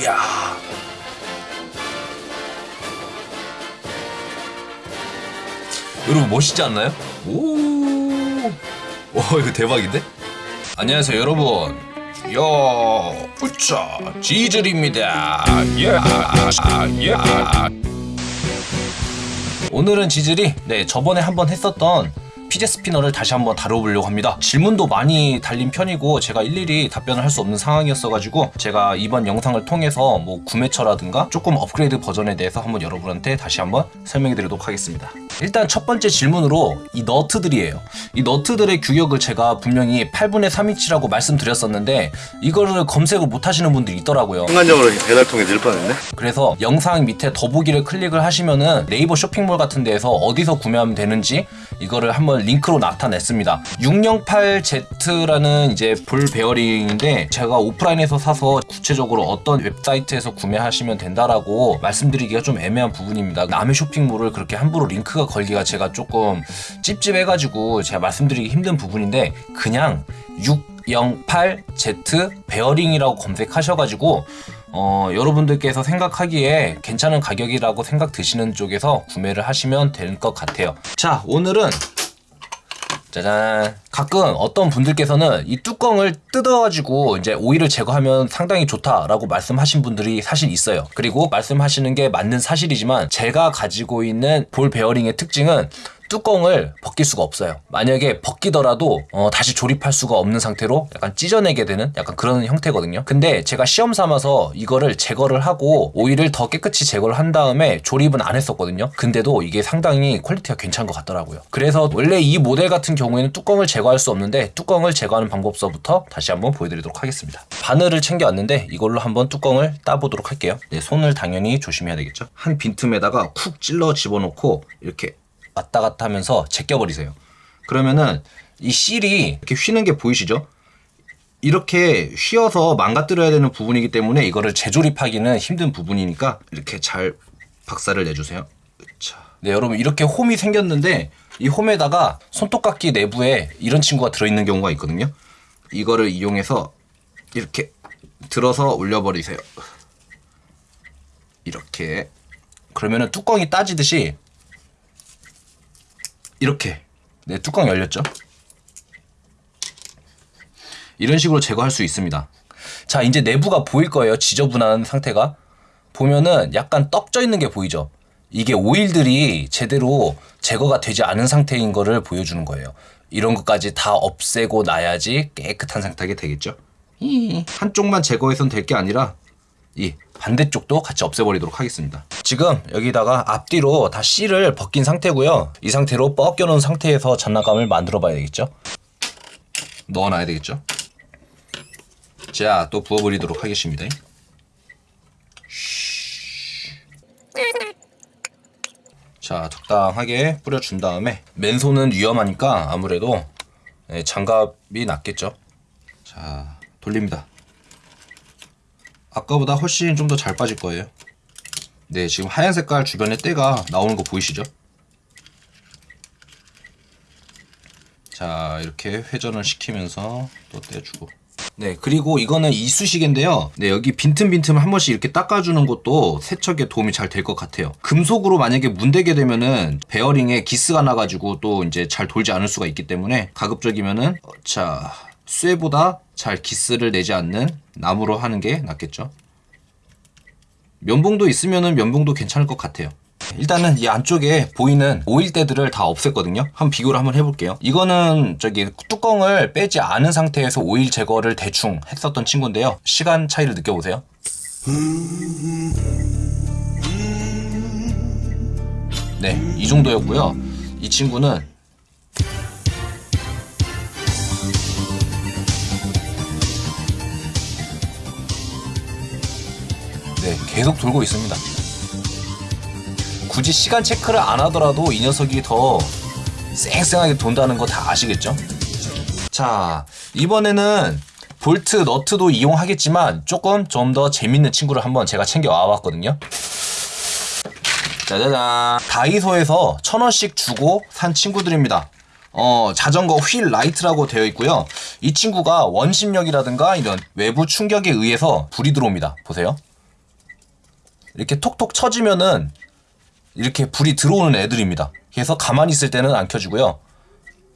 이야. 여러분 멋있지 않나요? 오. 와 이거 대박인데? 안녕하세요 여러분. 야, 우짜 지즐입니다. 야, 야. 오늘은 지즐이 네 저번에 한번 했었던 피제 스피너를 다시 한번 다뤄보려고 합니다. 질문도 많이 달린 편이고 제가 일일이 답변을 할 수 없는 상황이었어가지고 제가 이번 영상을 통해서 뭐 구매처라든가 조금 업그레이드 버전에 대해서 한번 여러분한테 다시 한번 설명해 드리도록 하겠습니다. 일단 첫 번째 질문으로 이 너트들이에요. 이 너트들의 규격을 제가 분명히 8분의 3인치라고 말씀드렸었는데 이거를 검색을 못 하시는 분들이 있더라고요. 순간적으로 배달통에 늘 뻔했네. 그래서 영상 밑에 더보기를 클릭을 하시면은 네이버 쇼핑몰 같은 데에서 어디서 구매하면 되는지 이거를 한번 링크로 나타냈습니다. 608Z라는 이제 볼 베어링인데 제가 오프라인에서 사서 구체적으로 어떤 웹사이트에서 구매하시면 된다라고 말씀드리기가 좀 애매한 부분입니다. 남의 쇼핑몰을 그렇게 함부로 링크가 걸기가 제가 조금 찝찝해가지고 제가 말씀드리기 힘든 부분인데 그냥 608Z 베어링이라고 검색하셔가지고 어, 여러분들께서 생각하기에 괜찮은 가격이라고 생각 드시는 쪽에서 구매를 하시면 될 것 같아요. 자, 오늘은 짜잔. 가끔 어떤 분들께서는 이 뚜껑을 뜯어가지고 이제 오일을 제거하면 상당히 좋다라고 말씀하신 분들이 사실 있어요. 그리고 말씀하시는 게 맞는 사실이지만 제가 가지고 있는 볼 베어링의 특징은 뚜껑을 벗길 수가 없어요. 만약에 벗기더라도 어, 다시 조립할 수가 없는 상태로 약간 찢어내게 되는 약간 그런 형태거든요. 근데 제가 시험 삼아서 이거를 제거를 하고 오일을 더 깨끗이 제거를 한 다음에 조립은 안 했었거든요. 근데도 이게 상당히 quality가 괜찮은 것 같더라고요. 그래서 원래 이 모델 같은 경우에는 뚜껑을 제거할 수 없는데 뚜껑을 제거하는 방법서부터 다시 한번 보여드리도록 하겠습니다. 바늘을 챙겨왔는데 이걸로 한번 뚜껑을 따보도록 할게요. 네, 손을 당연히 조심해야 되겠죠. 한 빈틈에다가 쿡 찔러 집어넣고 이렇게 왔다 갔다 하면서 제껴버리세요. 그러면은 이 실이 이렇게 휘는 게 보이시죠? 이렇게 휘어서 망가뜨려야 되는 부분이기 때문에 이거를 재조립하기는 힘든 부분이니까 이렇게 잘 박살을 내주세요. 자, 네 여러분 이렇게 홈이 생겼는데 이 홈에다가 손톱깎이 내부에 이런 친구가 들어있는 경우가 있거든요. 이거를 이용해서 이렇게 들어서 올려버리세요. 이렇게 그러면은 뚜껑이 따지듯이 이렇게. 네 뚜껑 열렸죠? 이런 식으로 제거할 수 있습니다. 자 이제 내부가 보일 거예요. 지저분한 상태가. 보면은 약간 떡져 있는 게 보이죠? 이게 오일들이 제대로 제거가 되지 않은 상태인 거를 보여주는 거예요. 이런 것까지 다 없애고 나야지 깨끗한 상태가 되겠죠? 한쪽만 제거해선 될 게 아니라 이 반대쪽도 같이 없애버리도록 하겠습니다. 지금 여기다가 앞뒤로 다 실을 벗긴 상태고요. 이 상태로 뻗겨놓은 상태에서 장난감을 만들어 봐야 되겠죠. 넣어놔야 되겠죠. 자, 또 부어버리도록 하겠습니다. 자, 적당하게 뿌려준 다음에 맨손은 위험하니까 아무래도 네, 장갑이 낫겠죠. 자, 돌립니다. 아까보다 훨씬 좀 더 잘 빠질 거예요. 네 지금 하얀 색깔 주변에 때가 나오는 거 보이시죠? 자 이렇게 회전을 시키면서 또 떼주고. 네 그리고 이거는 이쑤시개인데요. 네 여기 빈틈빈틈 한 번씩 이렇게 닦아주는 것도 세척에 도움이 잘 될 것 같아요. 금속으로 만약에 문대게 되면은 베어링에 기스가 나가지고 또 이제 잘 돌지 않을 수가 있기 때문에 가급적이면은 어, 자 쇠보다 잘 기스를 내지 않는 나무로 하는 게 낫겠죠? 면봉도 있으면은 면봉도 괜찮을 것 같아요. 일단은 이 안쪽에 보이는 오일대들을 다 없앴거든요. 한번 비교를 한번 해볼게요. 이거는 저기 뚜껑을 빼지 않은 상태에서 오일 제거를 대충 했었던 친구인데요. 시간 차이를 느껴보세요. 네이 정도였고요. 이 친구는 계속 돌고 있습니다. 굳이 시간 체크를 안 하더라도 이 녀석이 더 쌩쌩하게 돈다는 거 다 아시겠죠? 자, 이번에는 볼트, 너트도 이용하겠지만 조금 좀 더 재밌는 친구를 한번 제가 챙겨 와 봤거든요. 짜자잔. 다이소에서 천 원씩 주고 산 친구들입니다. 어, 자전거 wheel light라고 되어 있고요. 이 친구가 원심력이라든가 이런 외부 충격에 의해서 불이 들어옵니다. 보세요. 이렇게 톡톡 쳐지면은 이렇게 불이 들어오는 애들입니다. 그래서 가만히 있을 때는 안 켜지고요.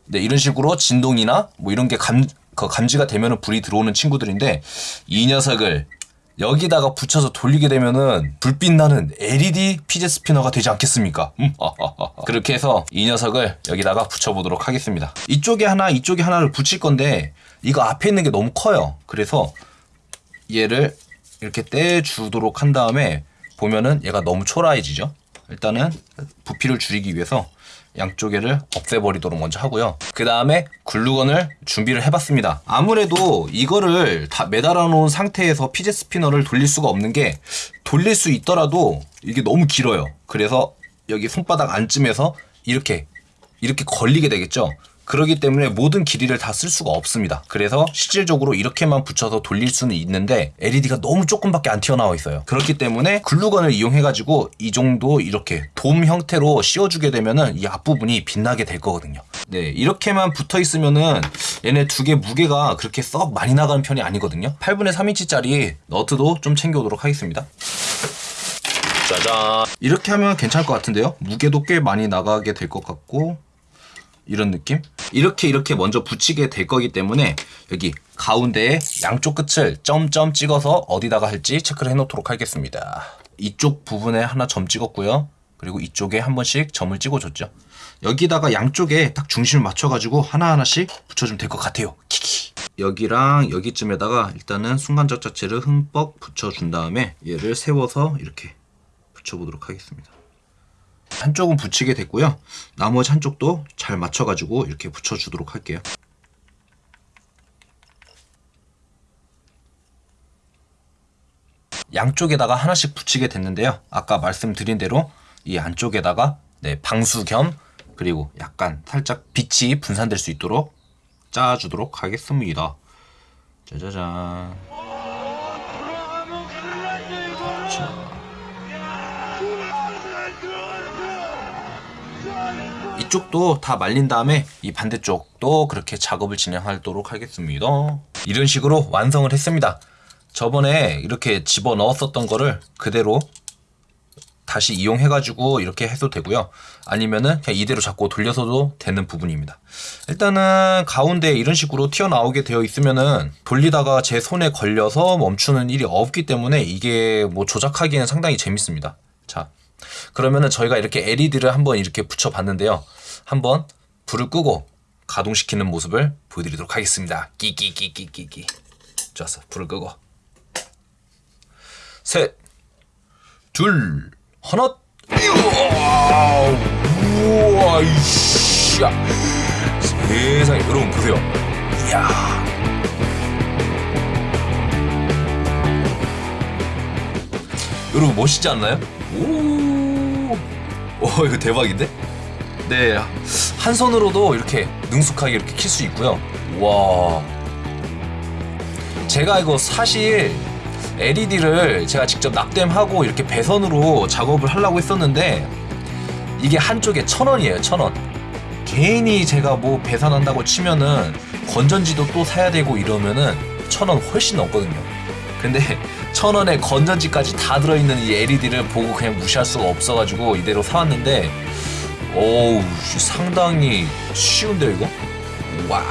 네, 이런 식으로 진동이나 뭐 이런 게 감, 그 감지가 되면은 불이 들어오는 친구들인데 이 녀석을 여기다가 붙여서 돌리게 되면은 불빛 나는 LED 피제 스피너가 되지 않겠습니까? 음, 그렇게 해서 이 녀석을 여기다가 붙여보도록 하겠습니다. 이쪽에 하나, 이쪽에 하나를 붙일 건데 이거 앞에 있는 게 너무 커요. 그래서 얘를 이렇게 떼주도록 한 다음에 보면은 얘가 너무 초라해지죠. 일단은 부피를 줄이기 위해서 양쪽에를 없애버리도록 먼저 하고요. 그 다음에 글루건을 준비를 해봤습니다. 아무래도 이거를 다 매달아 놓은 상태에서 피제 스피너를 돌릴 수가 없는 게 돌릴 수 있더라도 이게 너무 길어요. 그래서 여기 손바닥 안쯤에서 이렇게 이렇게 걸리게 되겠죠. 그러기 때문에 모든 길이를 다 쓸 수가 없습니다. 그래서 실질적으로 이렇게만 붙여서 돌릴 수는 있는데 LED가 너무 조금밖에 안 튀어나와 있어요. 그렇기 때문에 글루건을 이용해가지고 이 정도 이렇게 돔 형태로 씌워주게 되면은 이 앞부분이 빛나게 될 거거든요. 네, 이렇게만 붙어 있으면은 얘네 두 개 무게가 그렇게 썩 많이 나가는 편이 아니거든요. 8분의 3인치짜리 너트도 좀 챙겨오도록 하겠습니다. 짜잔. 이렇게 하면 괜찮을 것 같은데요? 무게도 꽤 많이 나가게 될 것 같고 이런 느낌? 이렇게 이렇게 먼저 붙이게 될 거기 때문에 여기 가운데에 양쪽 끝을 점점 찍어서 어디다가 할지 체크를 해놓도록 하겠습니다. 이쪽 부분에 하나 점 찍었고요. 그리고 이쪽에 한 번씩 점을 찍어줬죠. 여기다가 양쪽에 딱 중심을 맞춰가지고 하나하나씩 붙여주면 될 것 같아요. 키키. 여기랑 여기쯤에다가 일단은 순간적 자체를 흠뻑 붙여준 다음에 얘를 세워서 이렇게 붙여보도록 하겠습니다. 한쪽은 붙이게 됐고요. 나머지 한쪽도 잘 맞춰가지고 이렇게 붙여주도록 할게요. 양쪽에다가 하나씩 붙이게 됐는데요. 아까 말씀드린 대로 이 안쪽에다가 네, 방수 겸 그리고 약간 살짝 빛이 분산될 수 있도록 짜주도록 하겠습니다. 짜자잔. 그렇죠. 이쪽도 다 말린 다음에 이 반대쪽도 그렇게 작업을 진행하도록 하겠습니다. 이런 식으로 완성을 했습니다. 저번에 이렇게 집어 넣었었던 거를 그대로 다시 이용해 가지고 이렇게 해도 되고요. 아니면은 그냥 이대로 잡고 돌려서도 되는 부분입니다. 일단은 가운데 이런 식으로 튀어나오게 되어 있으면은 돌리다가 제 손에 걸려서 멈추는 일이 없기 때문에 이게 뭐 조작하기에는 상당히 재밌습니다. 자, 그러면은 저희가 이렇게 LED를 한번 이렇게 붙여봤는데요. 한번 불을 끄고 가동시키는 모습을 보여드리도록 하겠습니다. 끼끼끼끼끼끼. 좋았어. 불을 끄고. 셋, 둘, 하나. 우와, 우와, 이씨. 세상에, 여러분 보세요. 이야. 여러분 멋있지 않나요? 오, 오 이거 대박인데? 네, 한 손으로도 이렇게 능숙하게 이렇게 킬 수 있고요. 와, 제가 이거 사실 LED를 제가 직접 납땜하고 이렇게 배선으로 작업을 하려고 했었는데 이게 한쪽에 천 원이에요, 천 원. 괜히 제가 뭐 배선한다고 치면은 건전지도 또 사야 되고 이러면은 천 원 훨씬 넘거든요. 근데 천 원에 건전지까지 다 들어있는 이 LED를 보고 그냥 무시할 수가 없어가지고 이대로 사왔는데 오우 상당히 쉬운데 이거? 와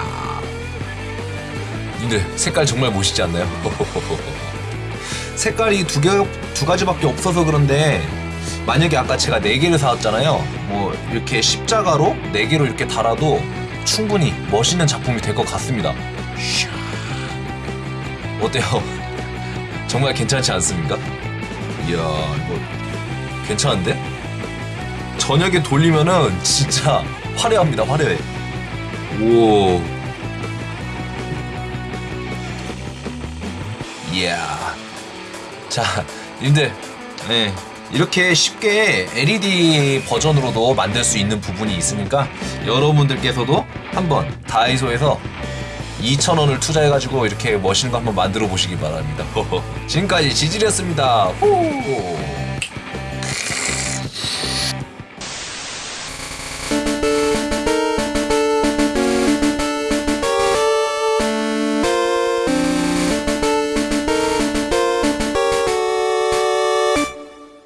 근데 색깔 정말 멋있지 않나요? 색깔이 두 개, 두 가지밖에 없어서 그런데 만약에 아까 제가 네 개를 사왔잖아요. 뭐 이렇게 십자가로 네 개로 이렇게 달아도 충분히 멋있는 작품이 될 것 같습니다. 어때요? 정말 괜찮지 않습니까? 이야 이거 괜찮은데? 저녁에 돌리면은 진짜 화려합니다 화려해 오 이야 자 님들 네, 이렇게 쉽게 LED 버전으로도 만들 수 있는 부분이 있으니까 여러분들께서도 한번 다이소에서 2,000원을 투자해가지고 이렇게 거 한번 만들어 보시기 바랍니다. 지금까지 지질이었습니다. 호!